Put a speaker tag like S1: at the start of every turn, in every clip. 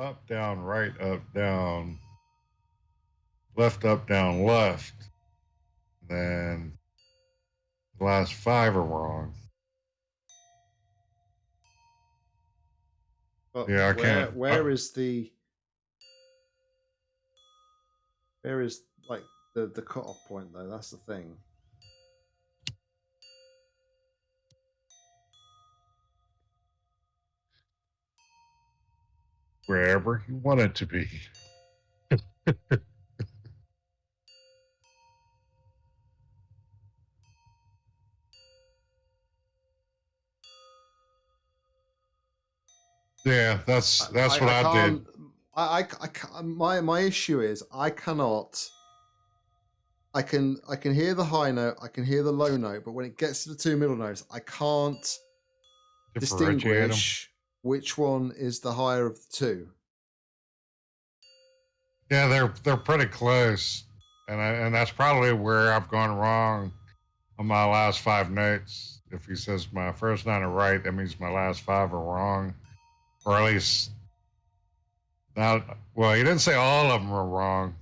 S1: up, down, right, up, down, left, up, down, left, then the last five are wrong.
S2: But
S1: Yeah, I
S2: where,
S1: can't-
S2: Where
S1: I-
S2: is the? Where is like the the cutoff point though? That's the thing.
S1: Wherever you want it to be. yeah, that's that's what I, did.
S2: can't- I, I, I my my issue is I cannot. I can I can hear the high note, I can hear the low note, but when it gets to the two middle notes, I can't distinguish which one is the higher of the two.
S1: Yeah, they're they're pretty close, and I, and that's probably where I've gone wrong on my last five notes. If he says my first nine are right, that means my last five are wrong, or at least not. Well, he didn't say all of them were wrong.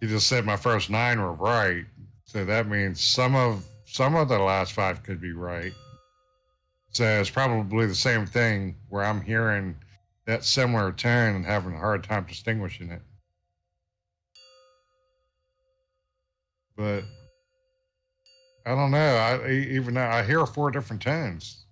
S1: He just said my first nine were right, so that means some of some of the last five could be right. So it's probably the same thing where I'm hearing that similar tone and having a hard time distinguishing it. But I don't know. I even I hear four different tones.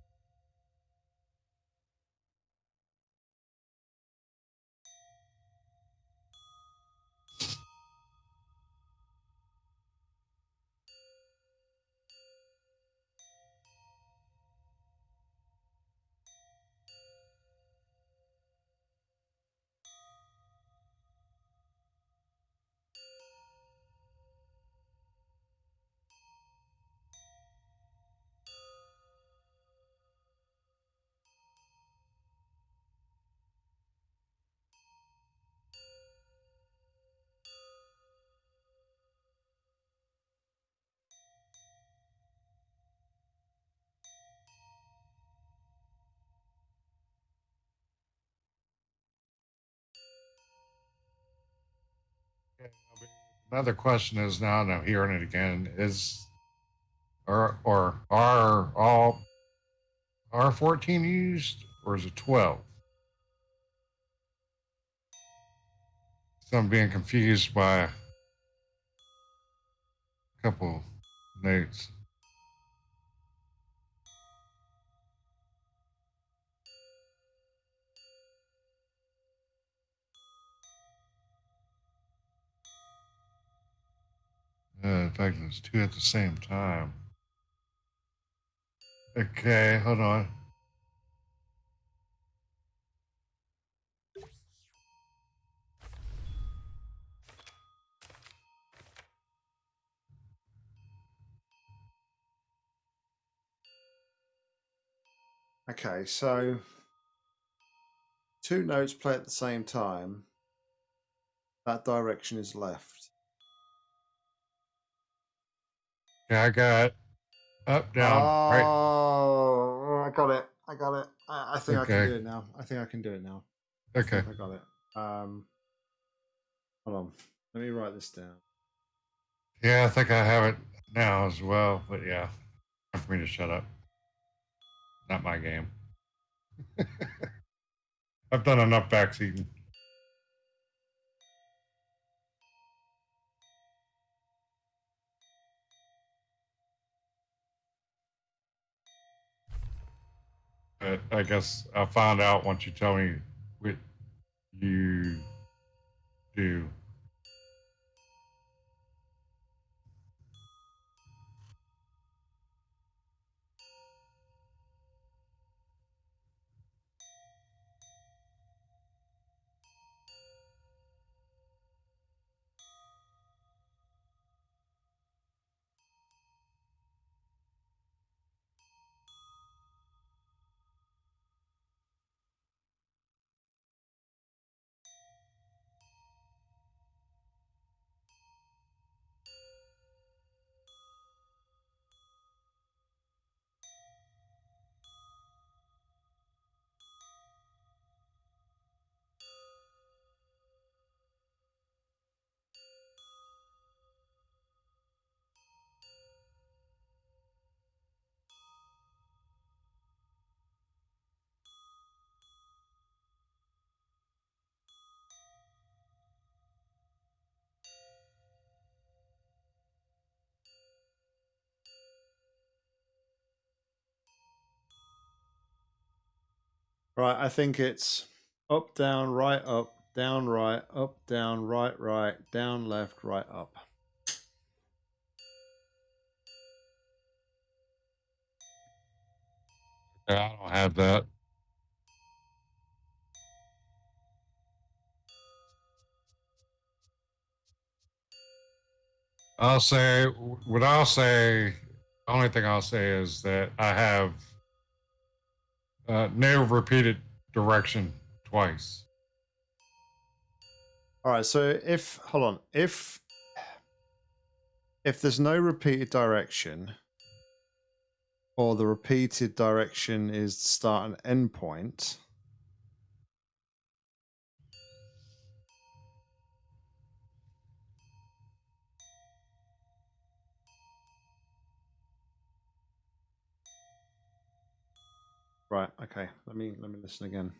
S1: Another question is now, and I'm hearing it again, is or or are all are 14 used or is it 12? So I'm being confused by a couple notes. Uh, in fact, there's two at the same time. Okay, hold on.
S2: Okay, so two notes play at the same time. That direction is left.
S1: Yeah, I got up, down, right.
S2: Oh, I got it. I got it. I, I think I can do it now. I think I can do it now.
S1: Okay.
S2: think I got it. Um, hold on. Let me write this down.
S1: Yeah, I think I have it now as well. But yeah, time for me to shut up. Not my game. I've done enough backseating. But I guess I'll find out once you tell me what you
S2: Right, I think it's up, down, right, up, down, right, up, down, right, right, down, left, right, up.
S1: I don't have that. I'll say what I'll say. The only thing I'll say is that I have uh, no repeated direction twice.
S2: All right, so if hold on, if if there's no repeated direction, or the repeated direction is start and end point. Right, okay. Let me let me listen again.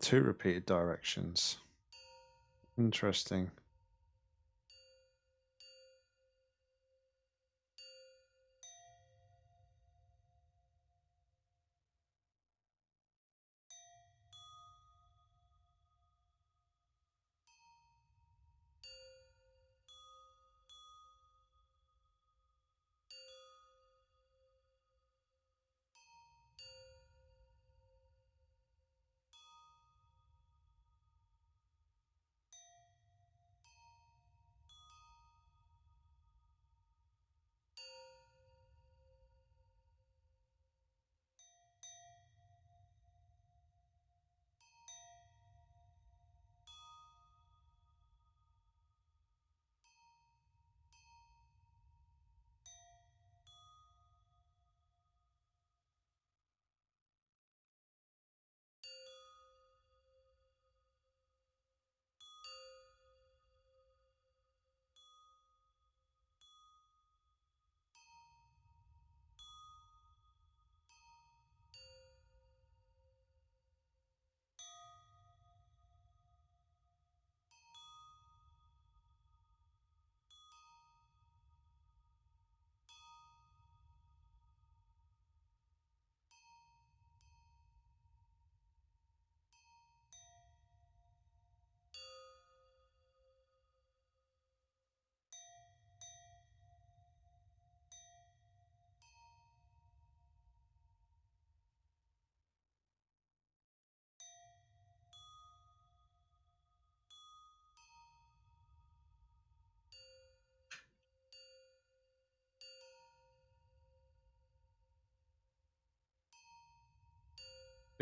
S2: Two repeated directions. Interesting.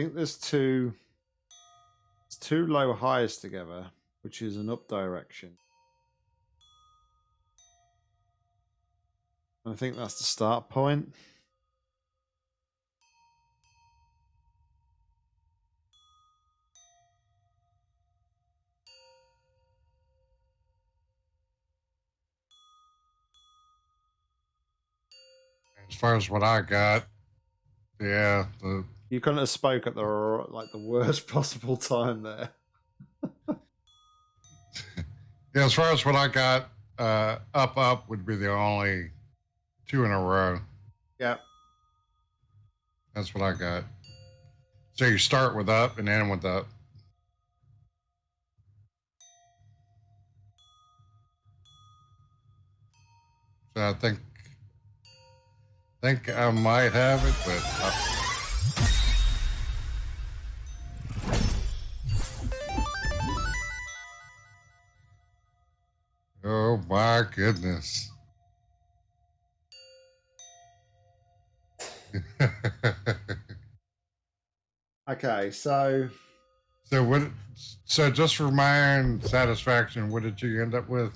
S2: I think there's two two low highs together, which is an up direction. I think that's the start point.
S1: As far as what I got, yeah, the
S2: You couldn't have spoke at the like the worst possible time there.
S1: yeah, as far as what I got, uh, up up would be the only two in a row.
S2: Yeah.
S1: That's what I got. So you start with up and end with up. So I think think I might have it, but I, my goodness.
S2: Okay, so
S1: so what? So just for my own satisfaction, what did you end up with?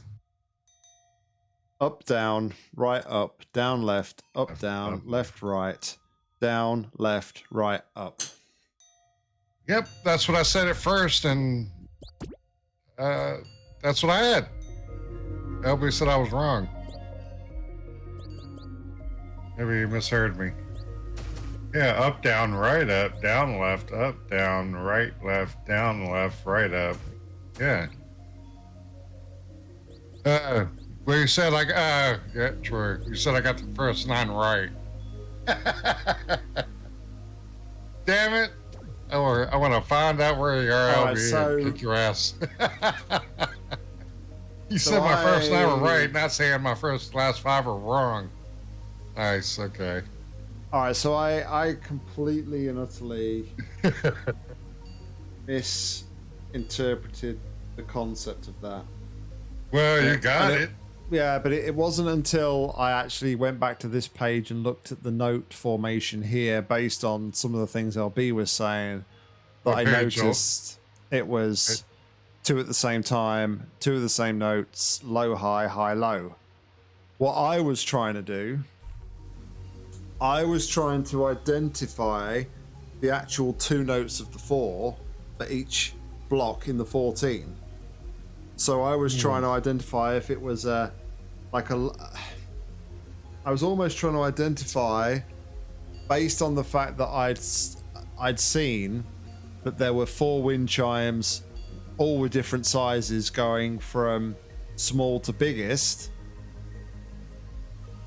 S2: up, down, right, up, down, left, up,
S1: Left,
S2: down,
S1: up.
S2: left, right, down, left, right, up.
S1: Yep, that's what I said at first, and uh, that's what I had. LB said I was wrong. Maybe you misheard me. Yeah, up, down, right, up, down, left, up, down, right, left, down, left, right, up. Yeah. Uh, well, you said like, uh, yeah, true. You said I got the first nine right. Damn it. I want, I want to find out where you are,
S2: right, so-
S1: and kick your ass. you
S2: So
S1: said my first nine were right, not saying my first last five were wrong. Nice, okay.
S2: All right, so I I completely and utterly misinterpreted the concept of that.
S1: well, you got
S2: and
S1: it.
S2: Yeah, but it, it wasn't until I actually went back to this page and looked at the note formation here based on some of the things LB was saying that
S1: What
S2: I
S1: page, Joel?
S2: noticed it was two at the same time, two of the same notes, low, high, high, low. What I was trying to do, I was trying to identify the actual two notes of the four for each block in the 14. So I was hmm. trying to identify if it was a like a. I was almost trying to identify, based on the fact that I'd I'd seen that there were four wind chimes, all with different sizes, going from small to biggest.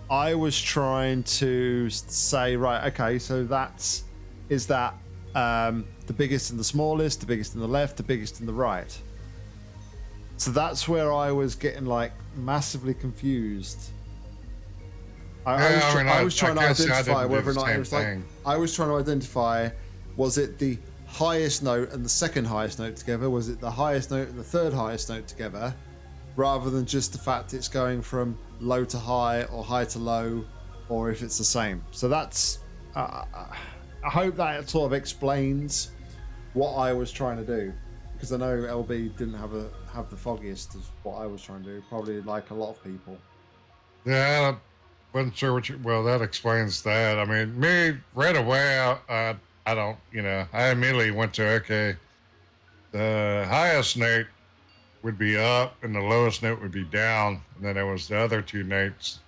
S2: I was trying to say, right, okay, so that's is that um, the biggest and the smallest, the biggest in the left, the biggest in the right. So that's where I was getting like massively confused. I, I
S1: Yeah,
S2: was,
S1: I mean,
S2: I
S1: I-
S2: was
S1: I
S2: trying to identify whether or not it was like. I was trying to identify was it the highest note and the second highest note together? Was it the highest note and the third highest note together? Rather than just the fact it's going from low to high or high to low, or if it's the same. So that's. Uh, I hope that sort of explains what I was trying to do, because I know LB didn't have a have the foggiest of what I was trying to do. Probably like a lot of people.
S1: Yeah, I wasn't sure what you. Well, that explains that. I mean, me right away, I, I, I don't, you know, I immediately went to okay, the highest note would be up and the lowest note would be down, and then there was the other two notes.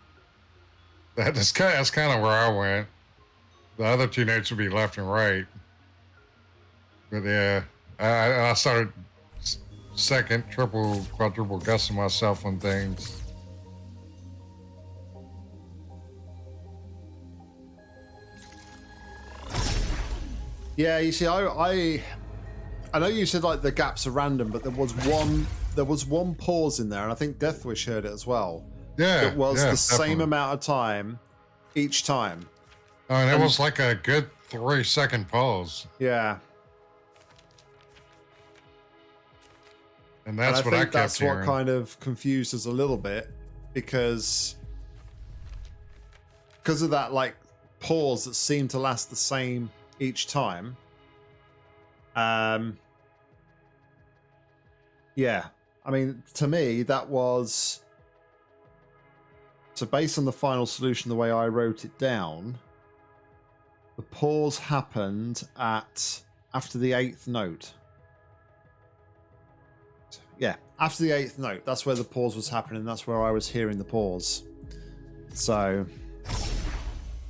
S1: That is kind. That's kind of where I went. The other two notes would be left and right. But yeah, I, I started second, triple, quadruple guessing myself on things.
S2: Yeah, you see, I, I, I know you said like the gaps are random, but there was one, there was one pause in there, and I think Deathwish heard it as well.
S1: Yeah,
S2: It was
S1: yeah,
S2: the same amount of time each time.
S1: Oh, and it
S2: and-
S1: was like a good three second pause,
S2: Yeah,
S1: and that's
S2: and
S1: what
S2: I
S1: I
S2: think
S1: kept
S2: that's
S1: hearing.
S2: what kind of confused us a little bit because because of that like pause that seemed to last the same each time. Um, yeah, I mean, to me, that was so based on the final solution, the way I wrote it down. The pause happened at after the eighth note. Yeah, after the eighth note, that's where the pause was happening. That's where I was hearing the pause. So,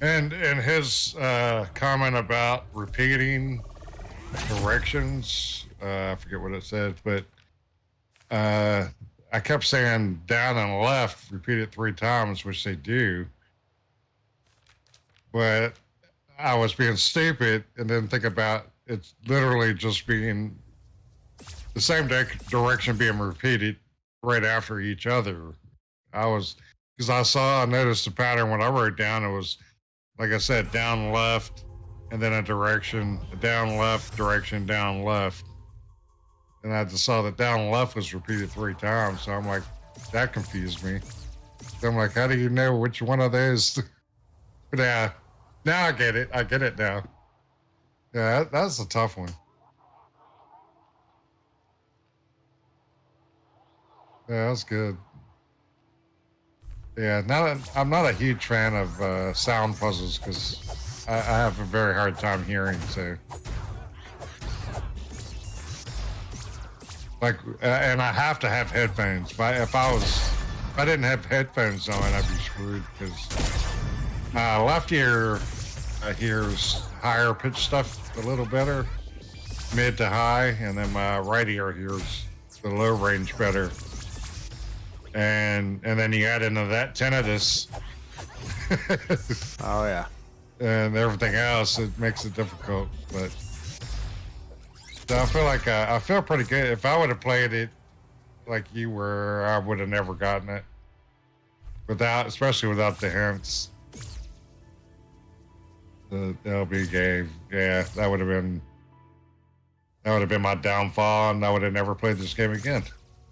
S1: And and his uh, comment about repeating directions, uh, I forget what it said, but uh, I kept saying down and left, repeat it three times, which they do. But I was being stupid and didn't think about it's literally just being the same di- direction being repeated right after each other. I was because I saw, I noticed the pattern when I wrote down. It was like I said, down left, and then a direction, down left, direction, down left. And I just saw that down left was repeated three times. So I'm like, that confused me. I'm like, how do you know which one of those? yeah, uh, now I get it. I get it now. Yeah, that, that's a tough one. Yeah, that's good. Yeah, not a, I'm not a huge fan of uh, sound puzzles because I, I have a very hard time hearing. So, like, uh, and I have to have headphones. If I, if I was, if I didn't have headphones on, I'd be screwed because uh, left ear uh, hears higher pitch stuff a little better, mid to high, and then my right ear hears the low range better and and then you add into that tinnitus.
S2: oh yeah.
S1: And everything else, it makes it difficult. But so I feel like uh, I feel pretty good. If I would have played it like you were, I would have never gotten it without, especially without the hints. The LB game, yeah, that would have been that would have been my downfall, and I would have never played this game again.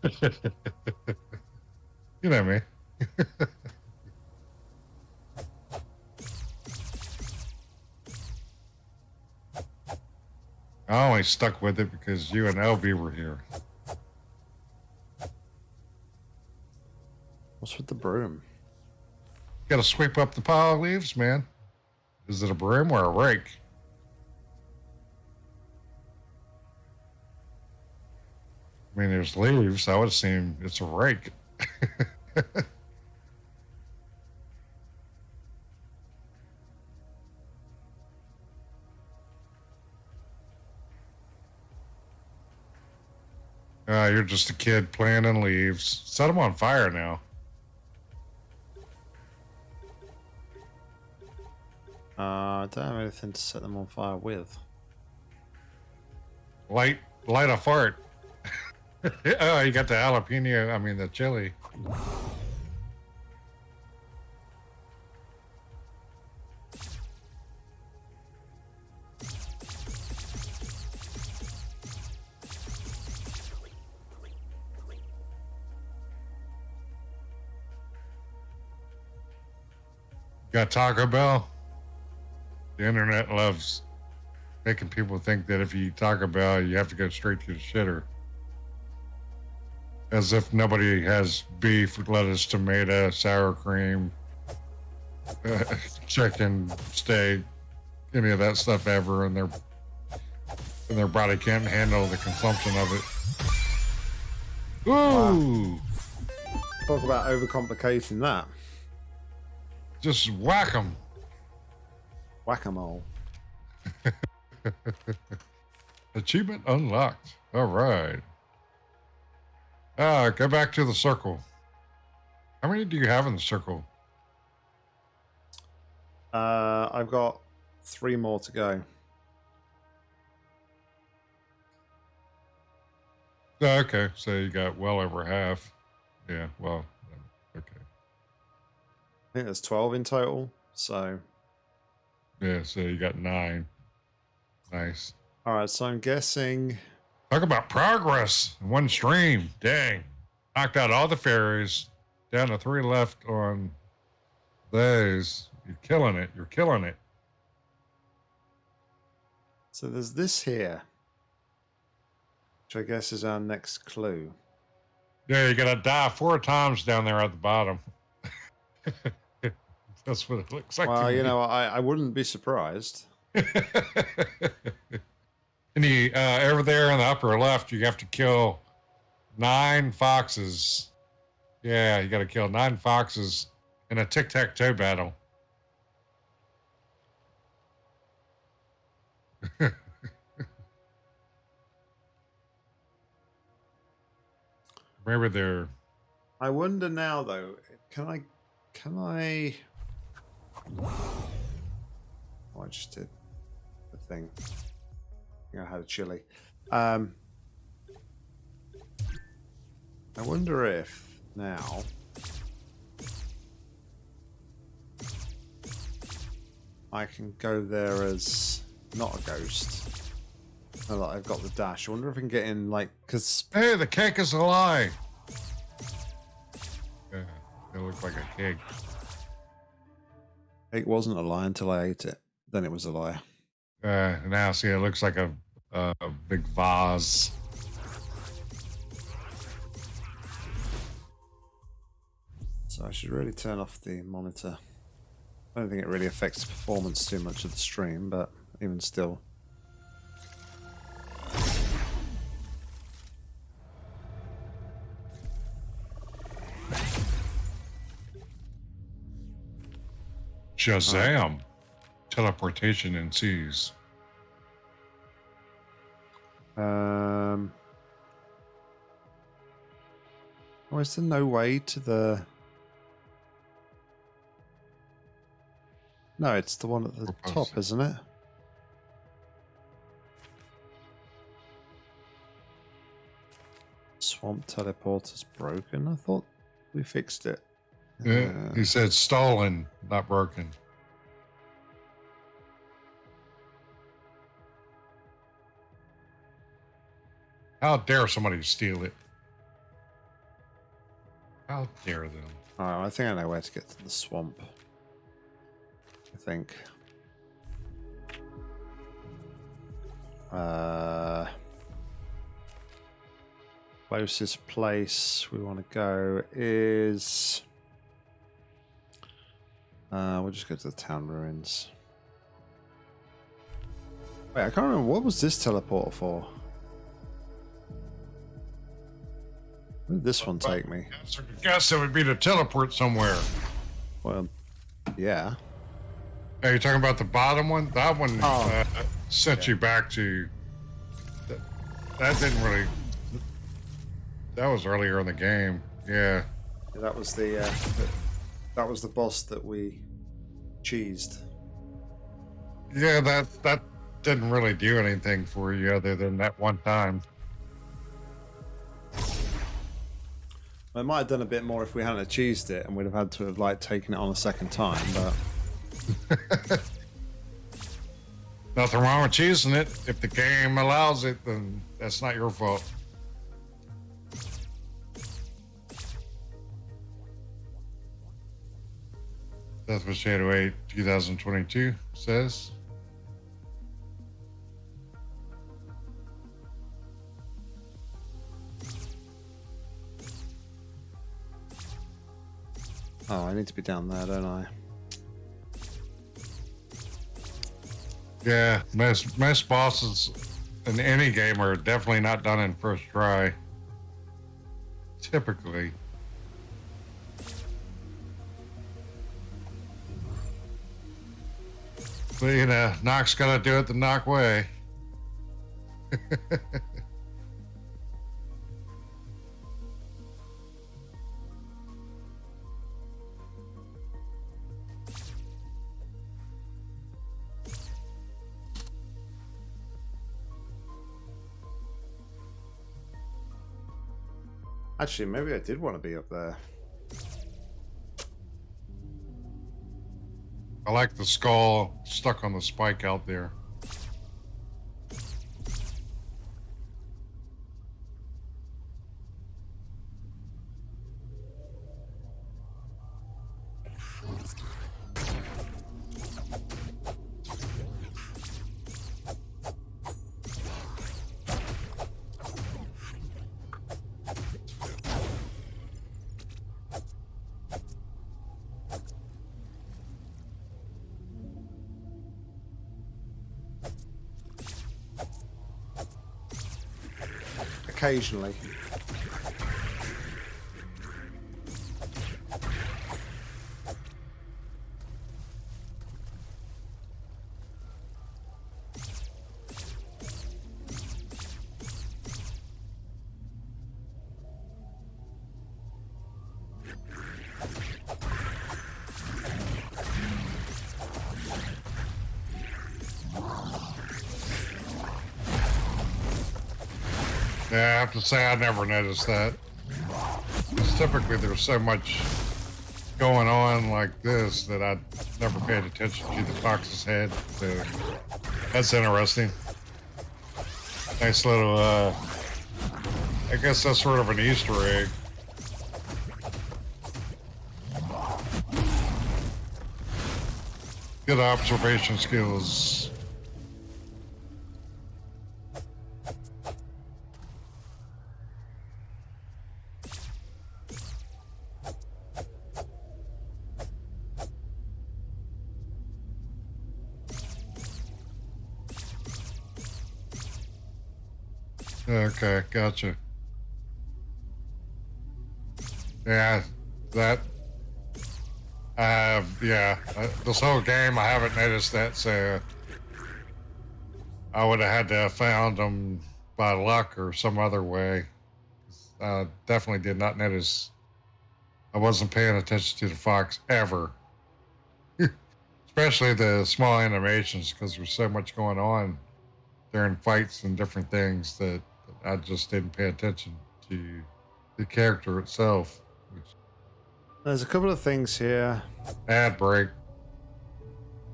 S1: You know me. I only stuck with it because you and LB were here.
S2: What's with the broom?
S1: Got to sweep up the pile of leaves, man. Is it a broom or a rake? I mean, there's leaves. I would assume it's a rake. Uh, you're just a kid playing in leaves. Set them on fire now.
S2: Uh, I don't have anything to set them on fire with.
S1: Light, light a fart. oh, you got the jalapeno. I mean, the chili. Got Taco Bell? The internet loves making people think that if you eat Taco Bell, you have to go straight to the shitter as if nobody has beef, lettuce, tomato, sour cream, uh, chicken, steak, any of that stuff ever, and their and their body can't handle the consumption of it. Ooh! Wow.
S2: Talk about overcomplicating that.
S1: Just whack them.
S2: Whack 'em all.
S1: Achievement unlocked. All right. Ah, go back to the circle. How many do you have in the circle?
S2: Uh, I've got three more to go.
S1: Oh, okay, so you got well over half. Yeah, well, okay. I
S2: think there's 12 in total, so.
S1: Yeah, so you got nine. Nice.
S2: All right, so I'm guessing
S1: Talk about progress in one stream. Dang. Knocked out all the fairies. Down to three left on those. You're killing it. You're killing it.
S2: So there's this here, which I guess is our next clue.
S1: Yeah, you gotta die four times down there at the bottom. That's what it looks like.
S2: Well, you know, I, I wouldn't be surprised.
S1: And you, uh, over there in the upper left, you have to kill nine foxes. Yeah, you got to kill nine foxes in a tic tac toe battle. Maybe they're.
S2: I wonder now, though. Can I? Can I? Oh, I just did the thing. I had a chili. Um, I wonder if now I can go there as not a ghost. Oh, I've got the dash. I wonder if I can get in, like, because...
S1: Hey, the cake is a lie! It looked like a cake.
S2: It wasn't a lie until I ate it. Then it was a lie.
S1: Uh, now see, it looks like a, a, big vase.
S2: So I should really turn off the monitor. I don't think it really affects the performance too much of the stream, but even still.
S1: Shazam! Teleportation ensues.
S2: Um. Oh, is there no way to the? No, it's the one at the top, isn't it? Swamp teleporter's broken. I thought we fixed it.
S1: Yeah,
S2: Uh,
S1: he said stolen, not broken. How dare somebody steal it? How dare them?
S2: I think I know where to get to the swamp. I think. Uh, closest place we want to go is. Uh, we'll just go to the town ruins. Wait, I can't remember what was this teleporter for. Where did this one take me?
S1: I guess it would be to teleport somewhere.
S2: Well, yeah.
S1: Are you talking about the bottom one? That one
S2: Oh.
S1: uh, sent you back to. That, that didn't really. That was earlier in the game. Yeah.
S2: Yeah, That was the uh, the- that was the boss that we cheesed.
S1: Yeah, that that didn't really do anything for you other than that one time.
S2: It might have done a bit more if we hadn't have cheesed it, and we'd have had to have like taken it on a second time. But
S1: Nothing wrong with choosing it. If the game allows it, then that's not your fault. Death what Shadow 8 2022 says.
S2: Oh, I need to be down there, don't I?
S1: Yeah, most most bosses in any game are definitely not done in first try. Typically. But you know, Knock's gotta do it the Knock way.
S2: Actually, maybe I did want to be up there.
S1: I like the skull stuck on the spike out there.
S2: Occasionally.
S1: have to say I never noticed that. Because typically there's so much going on like this that I never paid attention to the fox's head. So that's interesting. Nice little, uh, I guess that's sort of an Easter egg. Good observation skills. Okay, gotcha. Yeah, that. Have, yeah. uh, This whole game, I haven't noticed that, so I would have had to have found them by luck or some other way. I definitely did not notice. I wasn't paying attention to the fox ever, especially the small animations, because there's so much going on during fights and different things that I just didn't pay attention to the character itself.
S2: There's a couple of things here.
S1: ad break.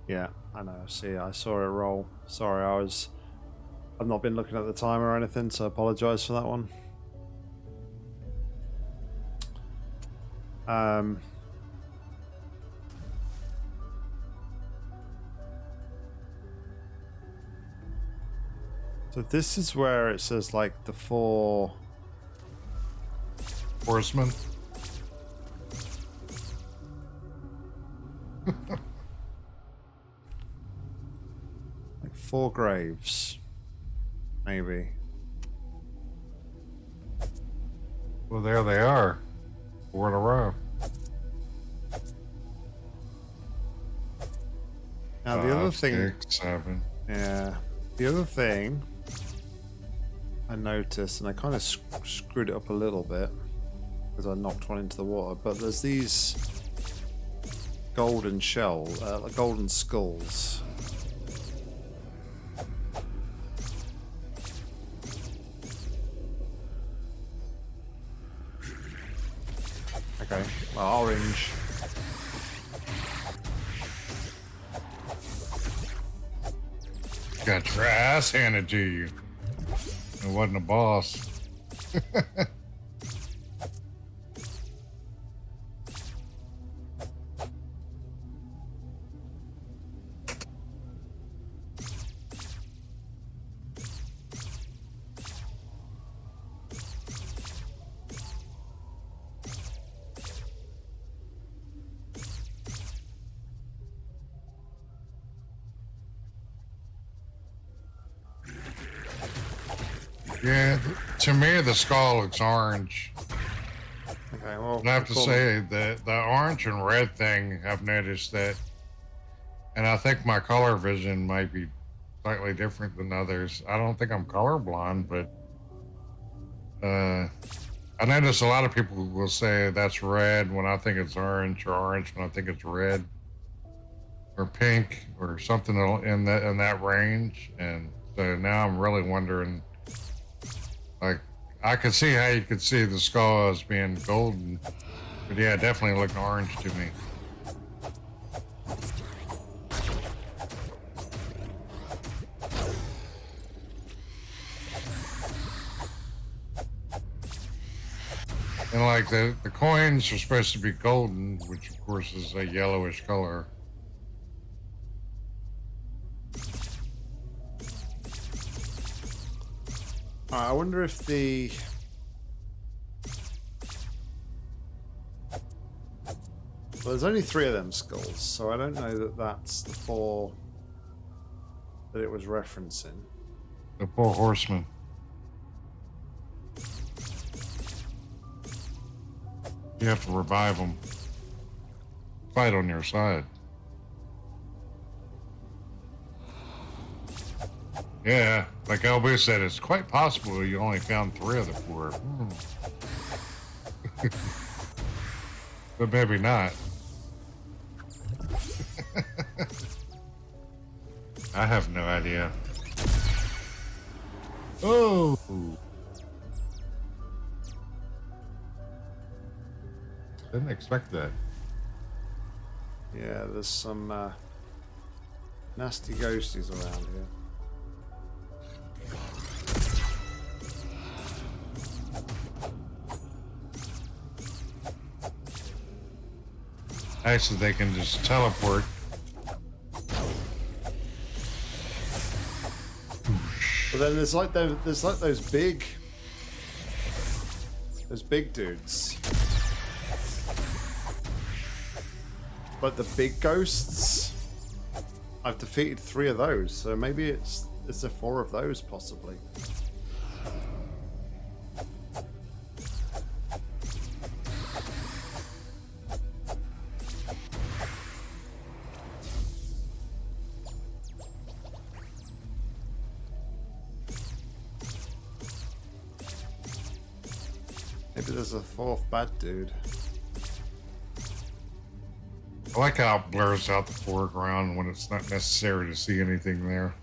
S2: Yeah, I know. See, I saw it roll. Sorry, I was. I've not been looking at the timer or anything, so I apologise for that one. Um. So this is where it says like the four.
S1: horsemen.
S2: like four graves, maybe.
S1: Well, there they are. Four in a row.
S2: Now the other thing,
S1: six, seven.
S2: yeah, the other thing I noticed, and I kind of sc- screwed it up a little bit because I knocked one into the water. But there's these golden shell, uh, golden skulls. Okay, well, orange.
S1: Got your ass handed to you. It wasn't a boss. the skull looks orange.
S2: Okay, well,
S1: I have to
S2: cool.
S1: say that the orange and red thing, I've noticed that, and I think my color vision might be slightly different than others. I don't think I'm colorblind, but uh, I notice a lot of people will say that's red when I think it's orange, or orange when I think it's red, or pink, or something in that in that range. And so now I'm really wondering, like, I could see how you could see the skull as being golden, but yeah, definitely looked orange to me. And like the, the coins are supposed to be golden, which of course is a yellowish color.
S2: Alright, I wonder if the well, there's only three of them skulls, so I don't know that that's the four that it was referencing.
S1: The four horsemen. You have to revive them. Fight on your side. Yeah, like LB said, it's quite possible you only found three of the four. Hmm. but maybe not. I have no idea. Oh. Didn't expect that.
S2: Yeah, there's some uh, nasty ghosties around here.
S1: Actually, they can just teleport.
S2: But then there's like those, there's like those big, those big dudes. But the big ghosts, I've defeated three of those, so maybe it's it's the four of those possibly. Dude.
S1: I like how it blurs out the foreground when it's not necessary to see anything there.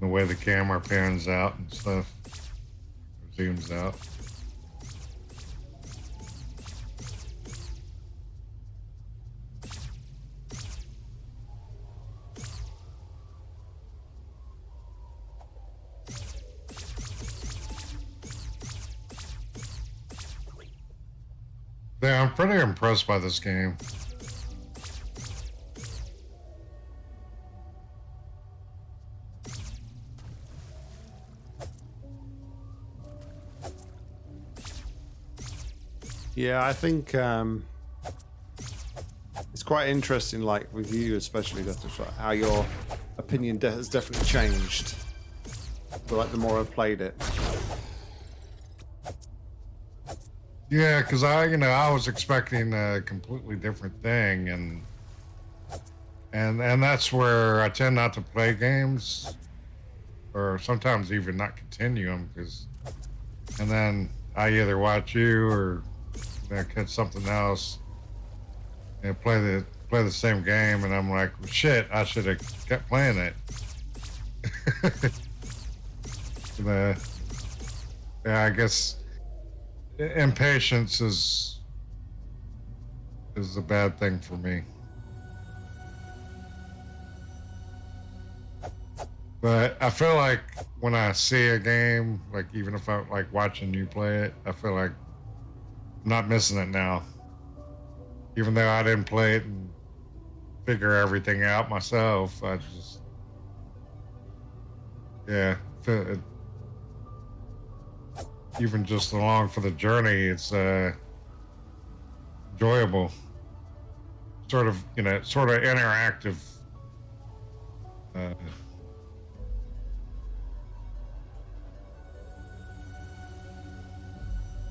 S1: The way the camera pans out and stuff, zooms out. Yeah, I'm pretty impressed by this game.
S2: Yeah, I think um, it's quite interesting, like with you especially, how your opinion has definitely changed. But like the more I've played it,
S1: Yeah, because I, you know, I was expecting a completely different thing, and and and that's where I tend not to play games, or sometimes even not continue them, because, and then I either watch you or you know, catch something else, and play the play the same game, and I'm like, well, shit, I should have kept playing it. the, yeah, I guess impatience is is a bad thing for me. But I feel like when I see a game, like even if I like watching you play it, I feel like I'm not missing it now. Even though I didn't play it and figure everything out myself, I just yeah, it, even just along for the journey, it's uh, enjoyable. Sort of, you know, sort of interactive. Uh,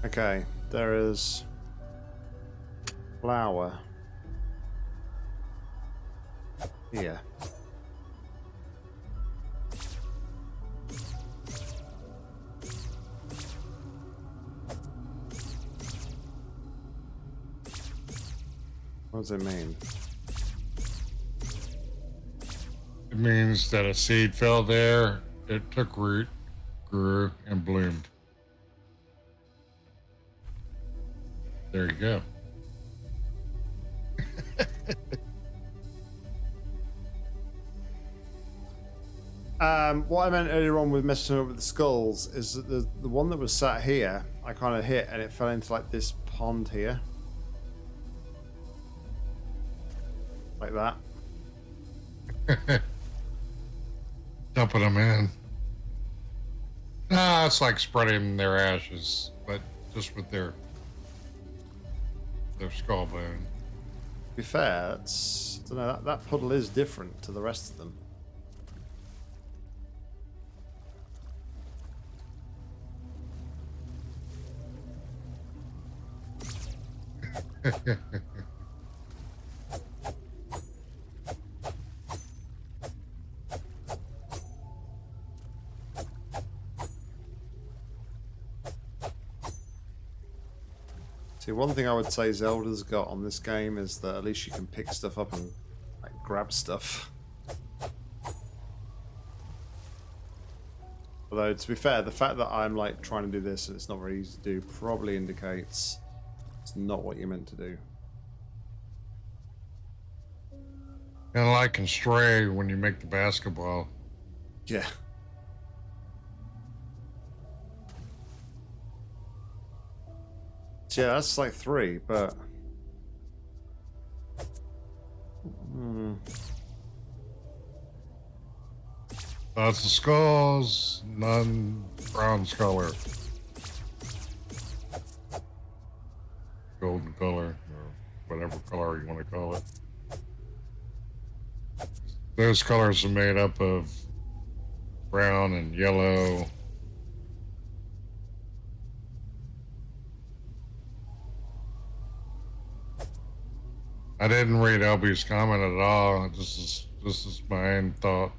S2: okay, there is flower here. What does it mean?
S1: It means that a seed fell there, it took root, grew, and bloomed. There you go.
S2: um, what I meant earlier on with messing up with the skulls is that the, the one that was sat here, I kind of hit and it fell into like this pond here.
S1: That. Dumping them in. Ah, it's like spreading their ashes, but just with their their skull bone.
S2: To be fair, it's I don't know that, that puddle is different to the rest of them. See, one thing I would say Zelda's got on this game is that at least you can pick stuff up and like, grab stuff. Although, to be fair, the fact that I'm like trying to do this and it's not very easy to do probably indicates it's not what you're meant to do.
S1: Kind of like in Stray when you make the basketball.
S2: Yeah. Yeah, that's like three, but Hmm.
S1: Lots of skulls, none bronze color. Golden color, or whatever color you want to call it. Those colors are made up of brown and yellow. I didn't read LB's comment at all. This is this is my own thought.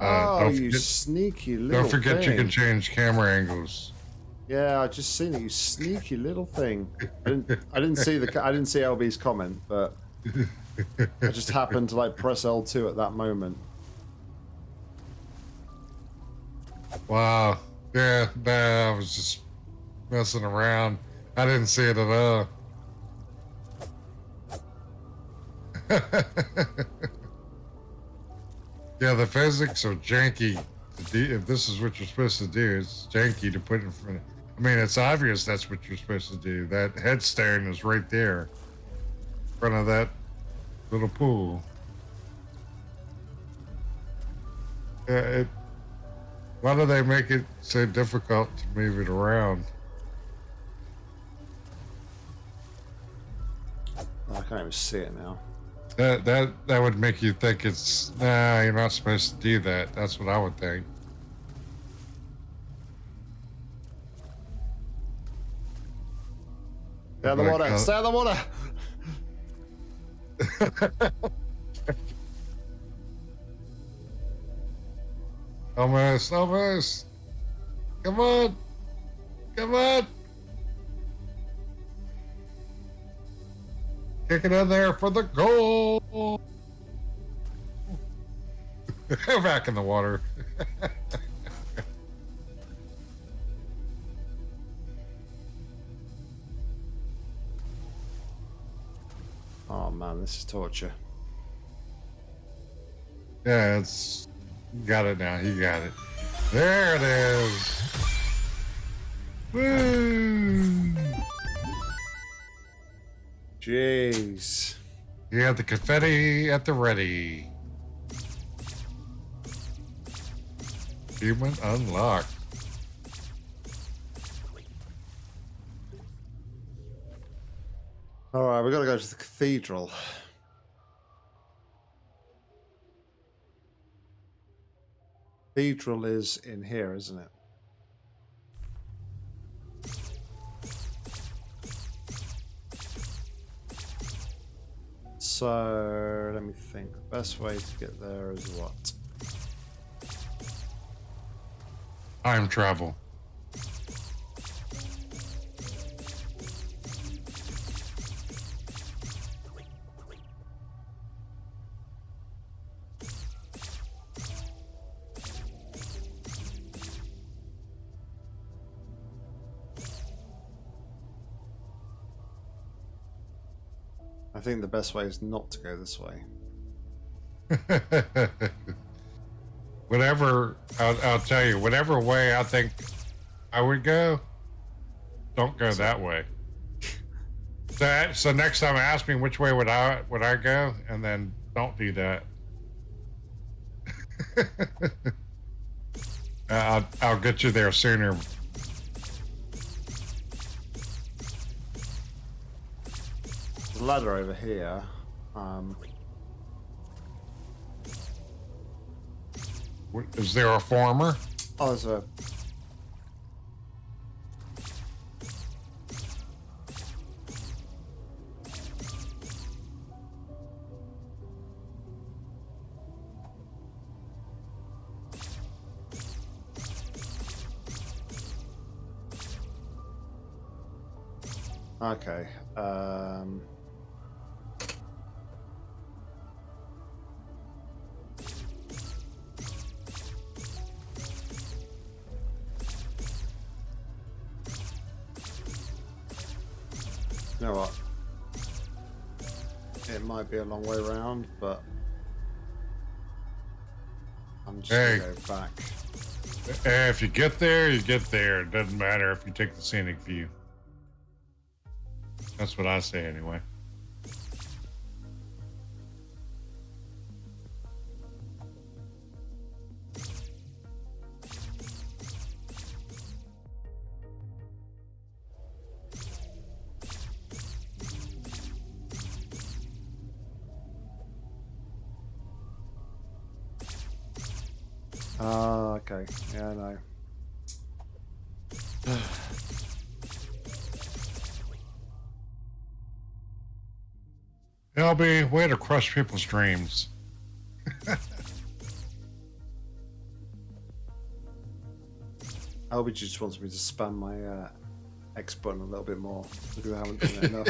S2: Uh, oh, you
S1: forget,
S2: sneaky little
S1: don't forget
S2: thing.
S1: you can change camera angles.
S2: Yeah, I just seen it. You sneaky little thing. I didn't. I didn't see the. I didn't see LB's comment, but I just happened to like press L2 at that moment.
S1: Wow. Yeah, nah, I was just messing around. I didn't see it at all. yeah, the physics are janky. If this is what you're supposed to do, it's janky to put in front. Of, I mean, it's obvious that's what you're supposed to do. That headstone is right there, in front of that little pool. Yeah, it, why do they make it so difficult to move it around?
S2: I can't even see it now.
S1: That that that would make you think it's nah. You're not supposed to do that. That's what I would think.
S2: Stay out the water.
S1: uh,
S2: Stay out of the water.
S1: almost, almost. Come on, come on. Kick it in there for the goal. Back in the water.
S2: Oh man, this is torture.
S1: Yeah, it's got it now. He got it. There it is. Woo!
S2: Jeez.
S1: You have the confetti at the ready. Achievement unlocked.
S2: All right, we got to go to the cathedral. Cathedral is in here, isn't it? So let me think. The best way to get there is what?
S1: Time travel.
S2: Think the best way is not to go this way.
S1: whatever, I'll, I'll tell you, whatever way I think I would go, don't go that way. That so next time ask me which way would I would I go, and then don't do that. I'll, I'll get you there sooner.
S2: There's a ladder over here. Um,
S1: Is there a farmer?
S2: oh, there's a. Okay. Um, might be a long way around, but I'm just
S1: Hey.
S2: gonna go back.
S1: Eh, If you get there, you get there. It doesn't matter if you take the scenic view. That's what I say anyway.
S2: Ah, okay. Yeah, I know.
S1: LB, way to crush people's dreams.
S2: LB just wants me to spam my uh, X button a little bit more I haven't done it enough.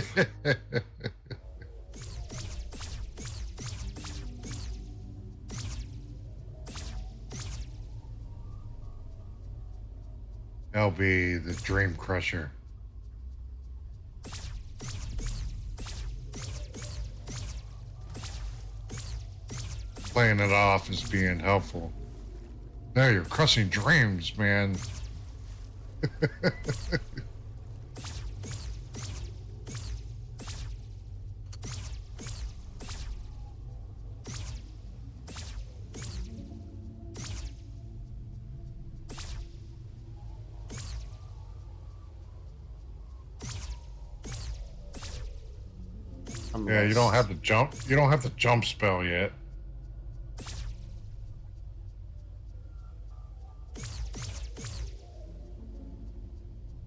S1: LB, the dream crusher. Playing it off as being helpful. No, you're crushing dreams, man. yeah, you don't have the jump. You don't have the jump spell yet.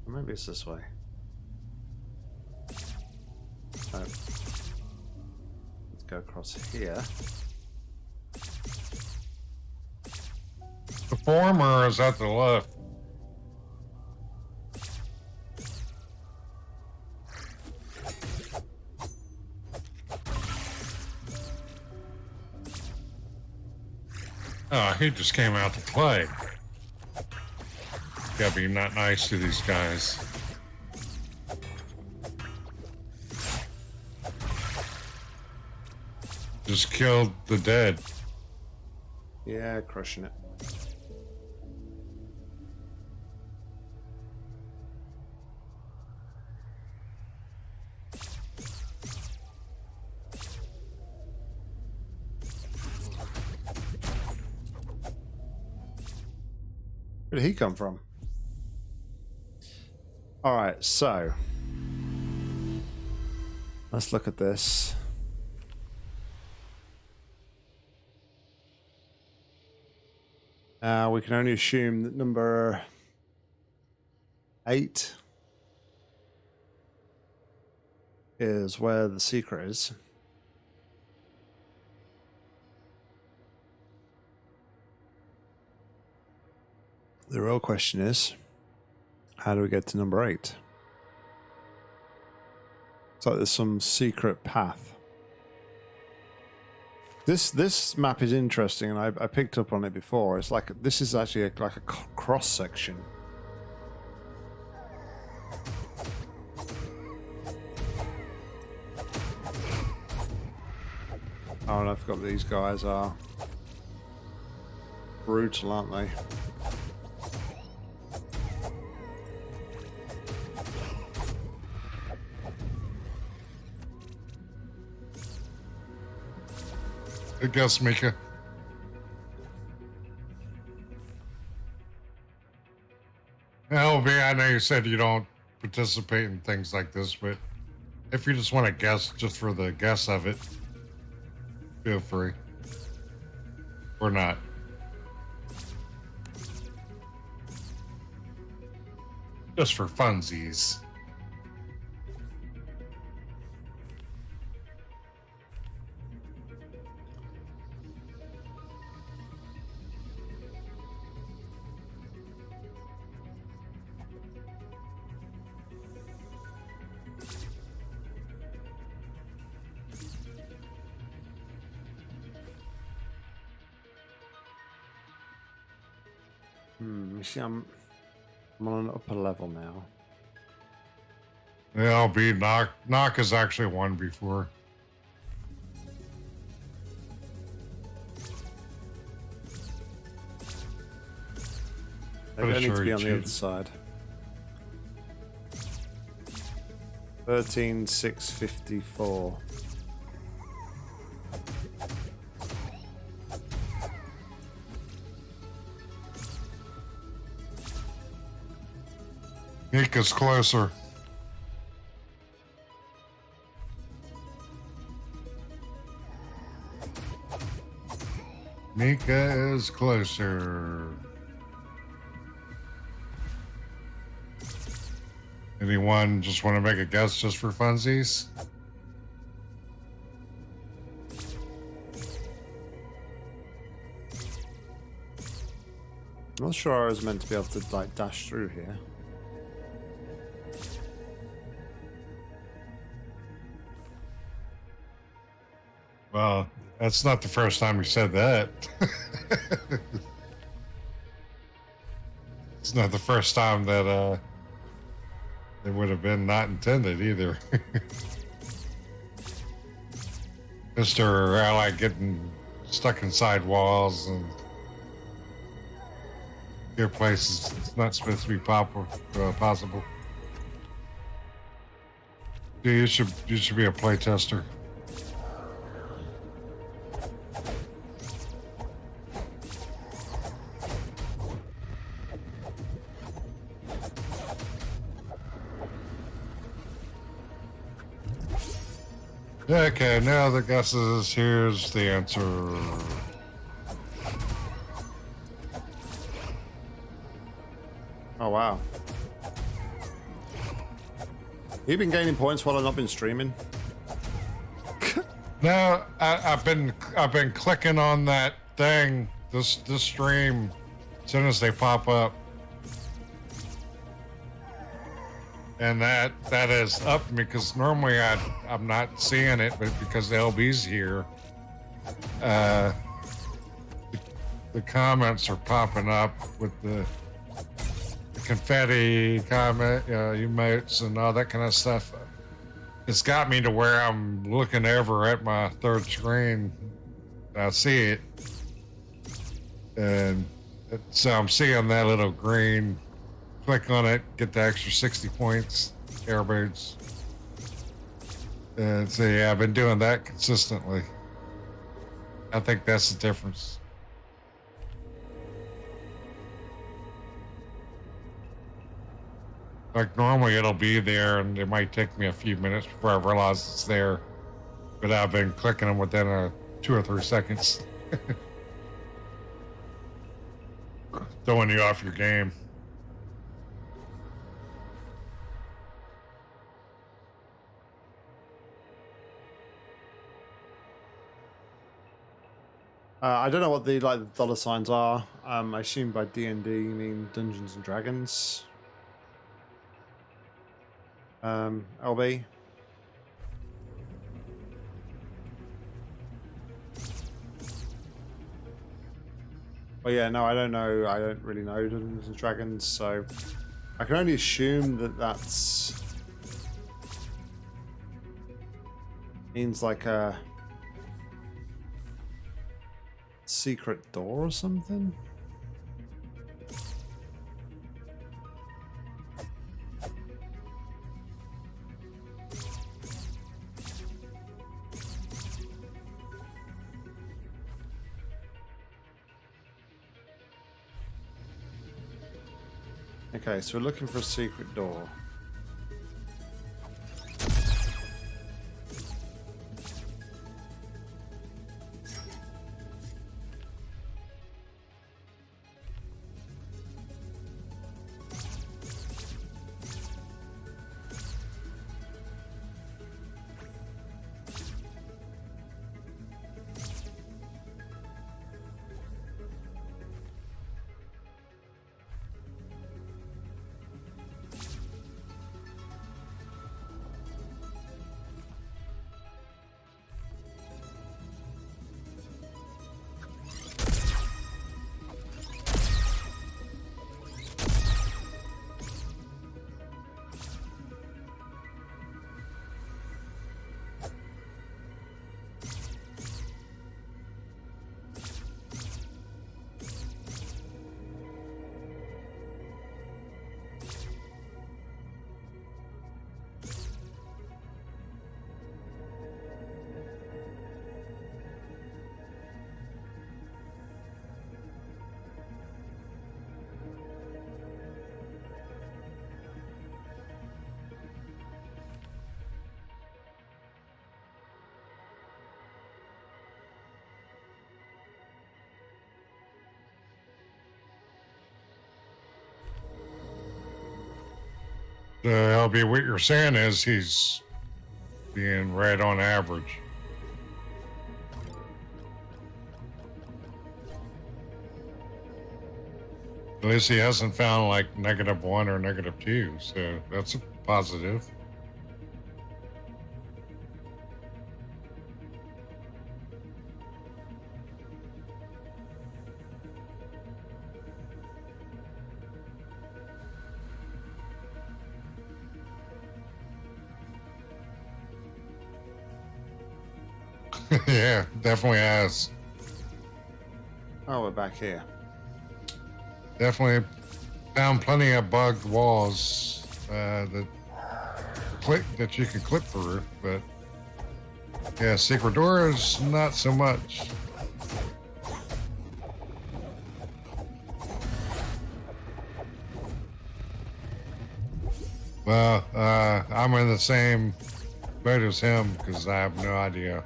S2: Maybe it's this way. Oh. Let's go across here.
S1: The former is at the left. Oh, he just came out to play. Gotta be not nice to these guys. Just killed the dead.
S2: Yeah, crushing it. Where did he come from? All right, so let's look at this. Uh, we can only assume that number eight is where the secret is. The real question is how do we get to number eight? It's like there's some secret path. This this map is interesting, and I, I picked up on it before. It's like this is actually a, like a cross section. Oh, and I forgot these guys are brutal, aren't they?
S1: Guess, Mika. LB, I know you said you don't participate in things like this, but if you just want to guess just for the guess of it, feel free. Or not. Just for funsies.
S2: Hmm, you see, I'm, I'm on an upper level now.
S1: Yeah, I'll be knock. Knock has actually won before.
S2: They do sure. to be on cheated. the other side.
S1: 13654. Nika's closer. Nika is closer. Anyone just want to make a guess just for funsies?
S2: I'm not sure I was meant to be able to like dash through here.
S1: Well, that's not the first time you said that. it's not the first time that uh it would have been not intended either. Mr. Ally getting stuck inside walls and your place is it's not supposed to be pop- uh, possible. Yeah, you should you should be a playtester. Okay, now the guesses. Here's the answer.
S2: Oh wow. You've been gaining points while I've not been streaming.
S1: No, I, I've been I've been clicking on that thing this this stream as soon as they pop up, and that that has upped me because normally I I'm not seeing it, but because LB's here, uh, the, the comments are popping up with the, the confetti comment uh, emotes and all that kind of stuff it's got me to where I'm looking over at my third screen. I see it, and it, so I'm seeing that little green. Click on it, get the extra 60 points, airbirds. And so yeah, I've been doing that consistently. I think that's the difference. Like normally it'll be there and it might take me a few minutes before I realize it's there. But I've been clicking them within a two or three seconds. Throwing you off your game.
S2: Uh, I don't know what the like dollar signs are. Um, I assume by D and D you mean Dungeons and Dragons. Um, LB. Well, yeah, no, I don't know. I don't really know Dungeons and Dragons, so I can only assume that that's means like a secret door or something. Okay, so we're looking for a secret door.
S1: LB, what you're saying is he's being right on average. At least he hasn't found like negative one or negative two, so that's a positive. yeah, definitely has.
S2: Oh, we're back here.
S1: Definitely found plenty of bugged walls uh, that click that you can clip through, but yeah, secret doors not so much. Well, uh, I'm in the same boat as him because I have no idea.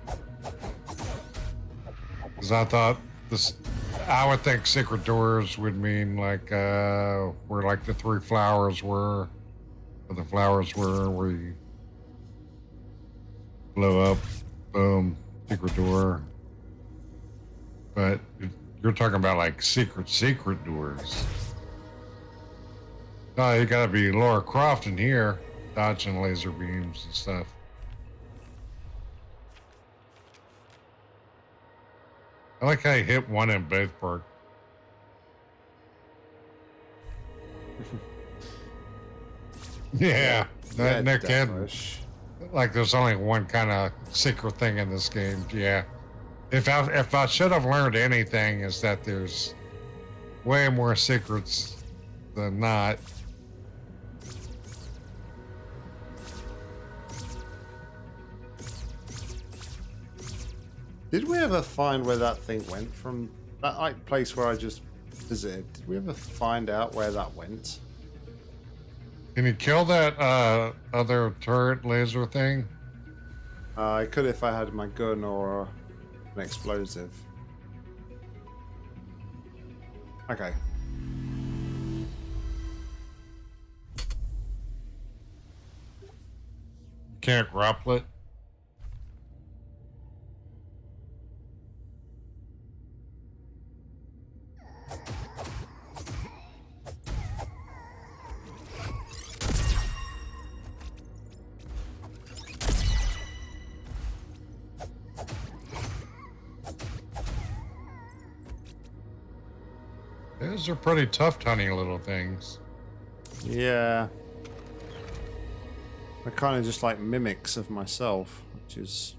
S1: Because I thought this, I would think secret doors would mean like uh, where like the three flowers were, where the flowers were, where you blow up, boom, secret door. But you're talking about like secret, secret doors. No, you gotta be Laura Croft in here, dodging laser beams and stuff. I like how you hit one in both park. yeah, that Nick had like there's only one kind of secret thing in this game. Yeah, if I if I should have learned anything is that there's way more secrets than not.
S2: Did we ever find where that thing went from that like place where I just visited? Did we ever find out where that went?
S1: Can you kill that uh, other turret laser thing?
S2: Uh, I could if I had my gun or an explosive. Okay.
S1: Can't grapple it. Those are pretty tough, tiny little things.
S2: Yeah. They're kind of just like mimics of myself, which is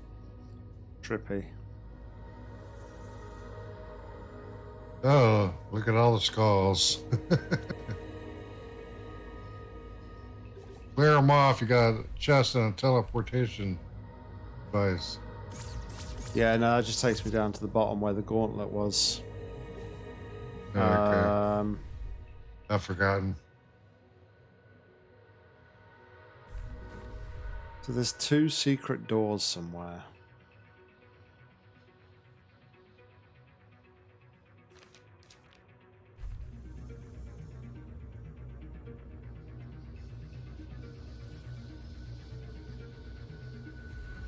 S2: trippy.
S1: Oh, look at all the skulls. Clear them off. You got a chest and a teleportation device.
S2: Yeah, no, it just takes me down to the bottom where the gauntlet was.
S1: Okay. Um, I've forgotten.
S2: So there's two secret doors somewhere.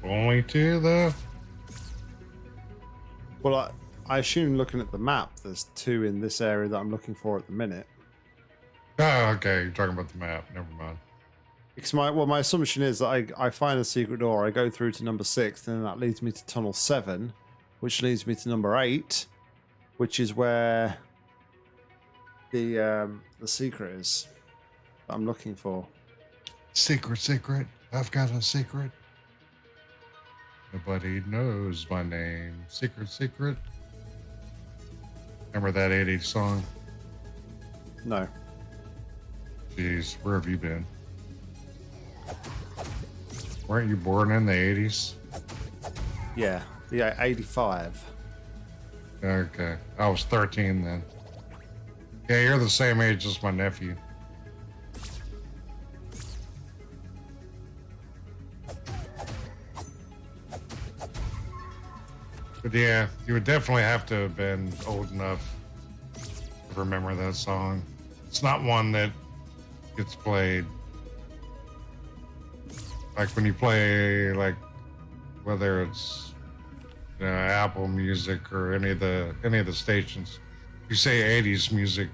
S1: Only two, though?
S2: Well, I, I assume looking at the map, there's two in this area that I'm looking for at the minute.
S1: Oh, okay. You're talking about the map. Never mind.
S2: Because my well, my assumption is that I, I find a secret door, I go through to number six, and then that leads me to tunnel seven, which leads me to number eight, which is where the um, the secret is that I'm looking for.
S1: Secret, secret. I've got a secret. Nobody knows my name. Secret, secret. Remember that 80s song?
S2: No.
S1: Jeez, where have you been? Weren't you born in the 80s?
S2: Yeah, yeah, 85.
S1: Okay, I was 13 then. Yeah, you're the same age as my nephew. But yeah, you would definitely have to have been old enough to remember that song. It's not one that gets played like when you play like whether it's you know, Apple Music or any of the any of the stations. You say '80s music,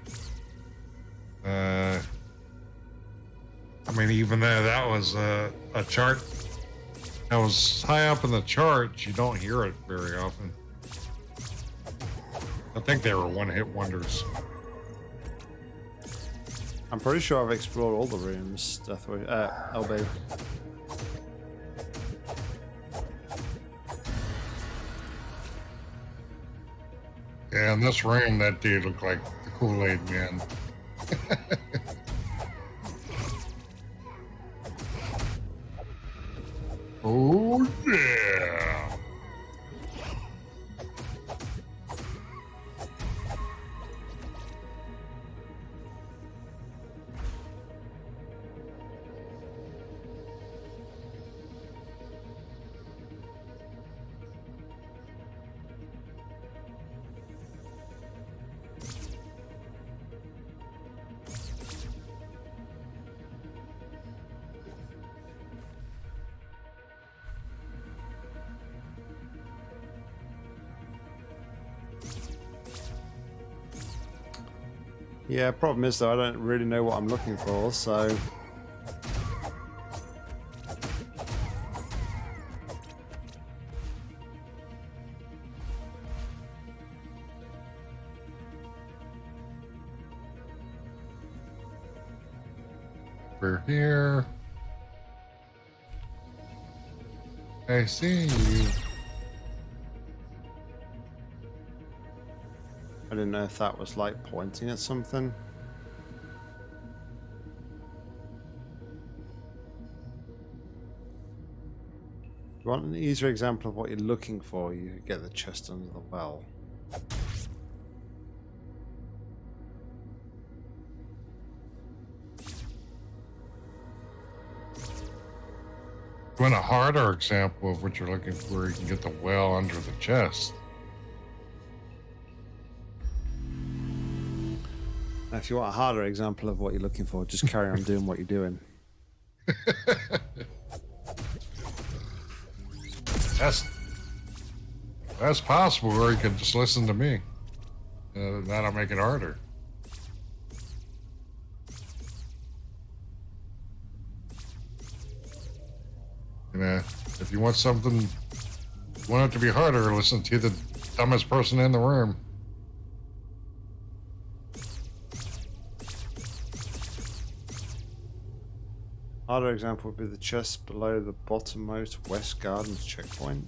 S1: uh, I mean, even though that was a, a chart that was high up in the charts, you don't hear it very often. I think they were one-hit wonders.
S2: I'm pretty sure I've explored all the rooms, Deathwish, uh, LB.
S1: Yeah, in this room, that dude looked like the Kool-Aid man. oh yeah.
S2: Yeah, problem is though, I don't really know what I'm looking for, so...
S1: We're here. I see you.
S2: I didn't know if that was like pointing at something. You want an easier example of what you're looking for, you get the chest under the well.
S1: You want a harder example of what you're looking for, you can get the well under the chest.
S2: If you want a harder example of what you're looking for, just carry on doing what you're doing.
S1: That's that's possible, or you could just listen to me. Uh, that'll make it harder. You know, if you want something, you want it to be harder, listen to the dumbest person in the room.
S2: Harder example would be the chest below the bottommost West Gardens checkpoint.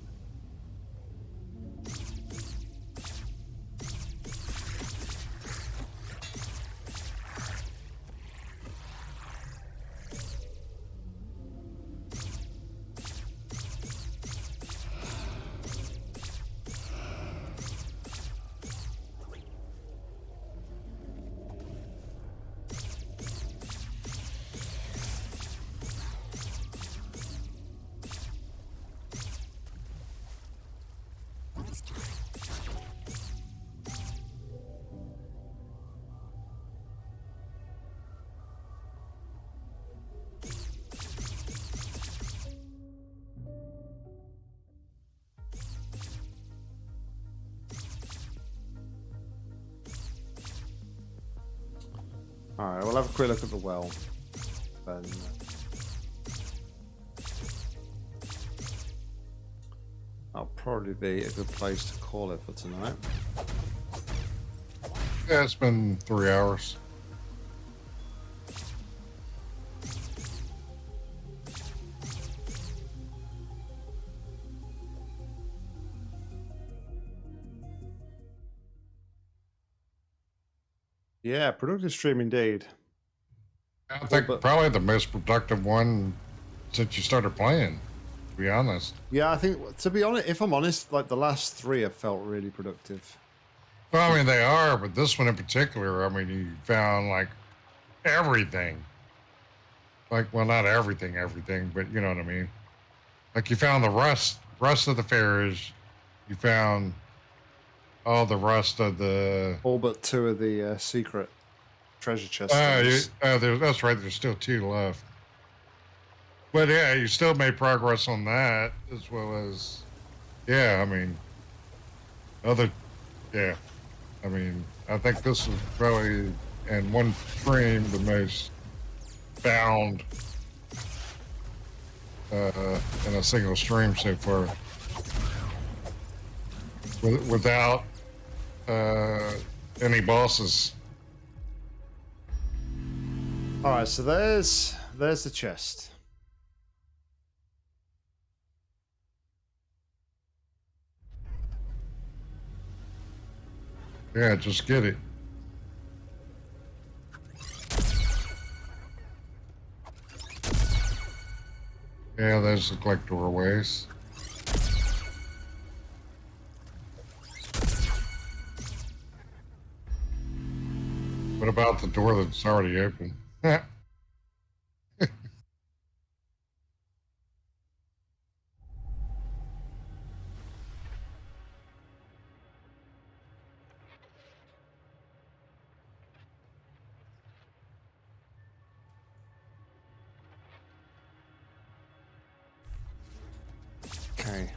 S2: Alright, we'll have a quick look at the well. Then. That'll probably be a good place to call it for tonight.
S1: Yeah, it's been three hours.
S2: Yeah, productive stream indeed.
S1: I think
S2: but-
S1: probably the most productive one since you started playing. To be honest.
S2: Yeah, I think to be honest, if I'm honest, like the last three have felt really productive.
S1: Well, I mean, they are, but this one in particular, I mean, you found like everything. Like, well, not everything, everything, but you know what I mean. Like, you found the rust, rust of the ferries. You found all the rest of the.
S2: All but two of the uh, secret treasure chests.
S1: Uh, you, uh, there, that's right. There's still two left. but yeah, you still made progress on that as well as, yeah. I mean, other, yeah. I mean, I think this is probably in one frame the most bound uh, in a single stream so far, With, without uh, any bosses.
S2: All right, so there's there's the chest.
S1: Yeah, just get it. Yeah, those look like doorways. What about the door that's already open?
S2: Okay.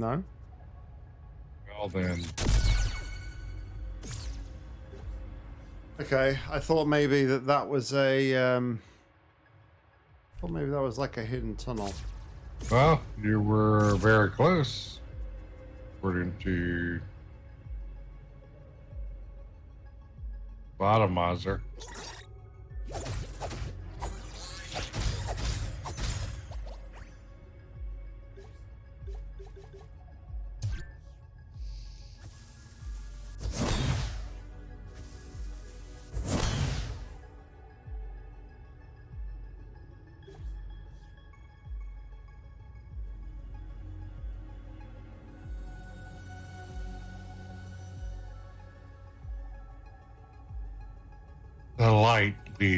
S2: No.
S1: well then,
S2: Okay, I thought maybe that that was a. Um, I thought maybe that was like a hidden tunnel.
S1: well, you were very close, according to Bottomizer.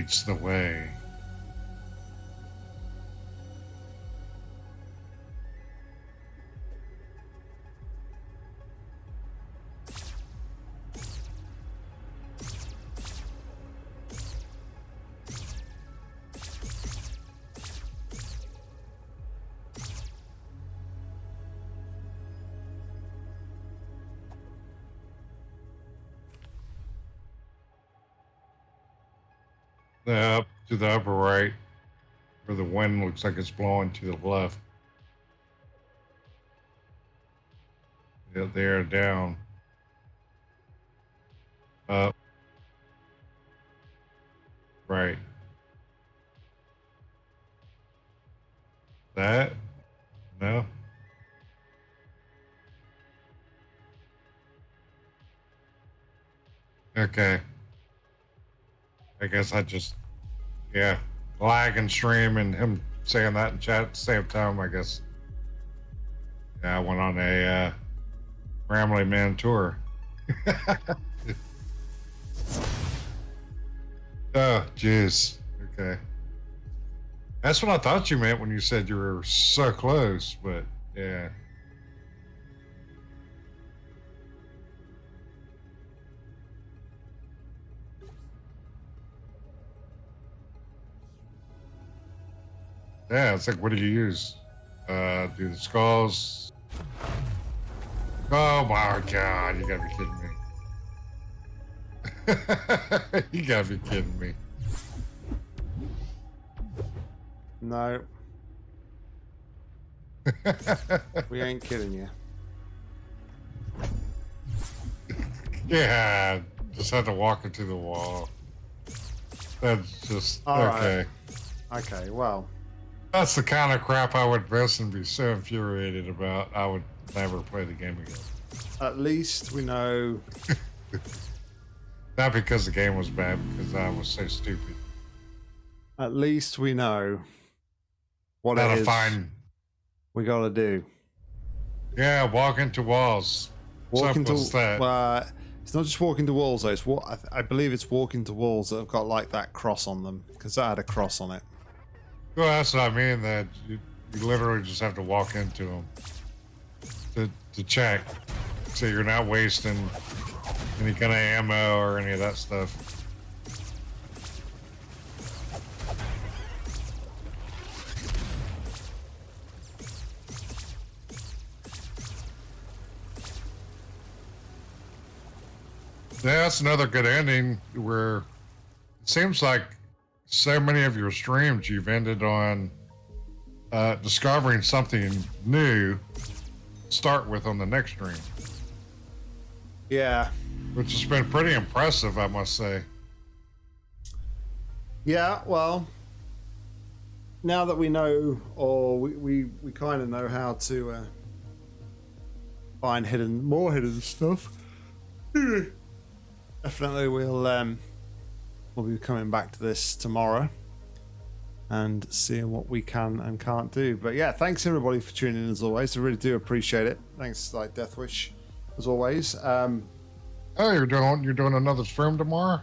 S1: Leads the way. Looks like it's blowing to the left. Yeah, there, down. Up. Right. That? No? Okay. I guess I just, yeah, lag and stream and him saying that in chat at the same time. I guess, yeah, I went on a uh, Ramley Man tour. oh, jeez. Okay. That's what I thought you meant when you said you were so close, but yeah. Yeah, it's like, what do you use? Uh, do the skulls? Oh my god, you gotta be kidding me. you gotta be kidding me.
S2: No, we ain't kidding you.
S1: yeah, just had to walk into the wall. That's just
S2: All right.
S1: okay.
S2: Okay, well,
S1: That's the kind of crap I would miss and be so infuriated about. I would never play the game again.
S2: at least we know.
S1: Not because the game was bad, because I was so stupid.
S2: At least we know what
S1: How
S2: it
S1: to
S2: is
S1: find,
S2: we got to do.
S1: yeah, walk into walls.
S2: Walk into
S1: that.
S2: uh, It's not just walking to walls though. It's wa- I, I believe it's walking to walls that have got like that cross on them because that had a cross on it.
S1: Well, that's what I mean. That you, you literally just have to walk into them to to check, so you're not wasting any kind of ammo or any of that stuff. Yeah, that's another good ending where it seems like so many of your streams you've ended on uh, discovering something new to start with on the next stream,
S2: Yeah,
S1: which has been pretty impressive, I must say.
S2: yeah. Well, now that we know, or we we, we kind of know how to uh, find hidden more hidden stuff. Definitely, we'll um, we'll be coming back to this tomorrow and seeing what we can and can't do. But yeah, thanks everybody for tuning in as always. I really do appreciate it. Thanks, like Deathwish, as always. Um,
S1: Oh, you're doing you're doing another stream tomorrow?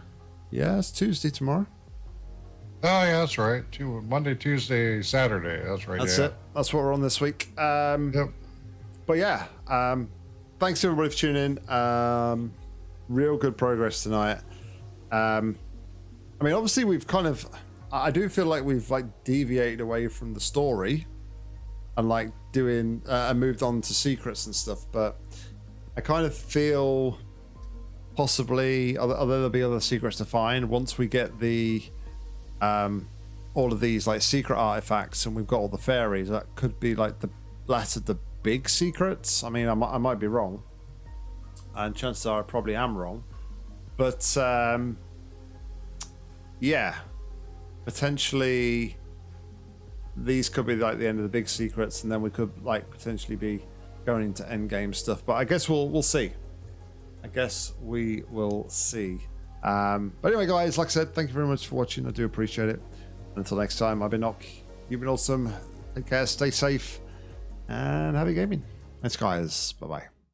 S2: yeah, it's Tuesday tomorrow.
S1: Oh yeah, that's right. Two, Monday, Tuesday, Saturday. That's right.
S2: That's
S1: yeah.
S2: it. That's what we're on this week. Um,
S1: Yep.
S2: But yeah, um, thanks everybody for tuning in. Um, real good progress tonight. Um, I mean, obviously we've kind of, I do feel like we've like deviated away from the story and like doing uh, and moved on to secrets and stuff. But I kind of feel possibly, although although there'll be other secrets to find once we get the um, all of these like secret artifacts and we've got all the fairies. That could be like the last of the big secrets. I mean, I might, I might be wrong, and chances are I probably am wrong. But um, yeah, potentially these could be like the end of the big secrets, and then we could like potentially be going into end game stuff. But I guess we'll we'll see. I guess we will see. Um, but anyway, guys, like I said, thank you very much for watching. I do appreciate it. Until next time, I've been Nock. You've been awesome. Take care, stay safe, and happy gaming. Thanks, guys. Bye bye.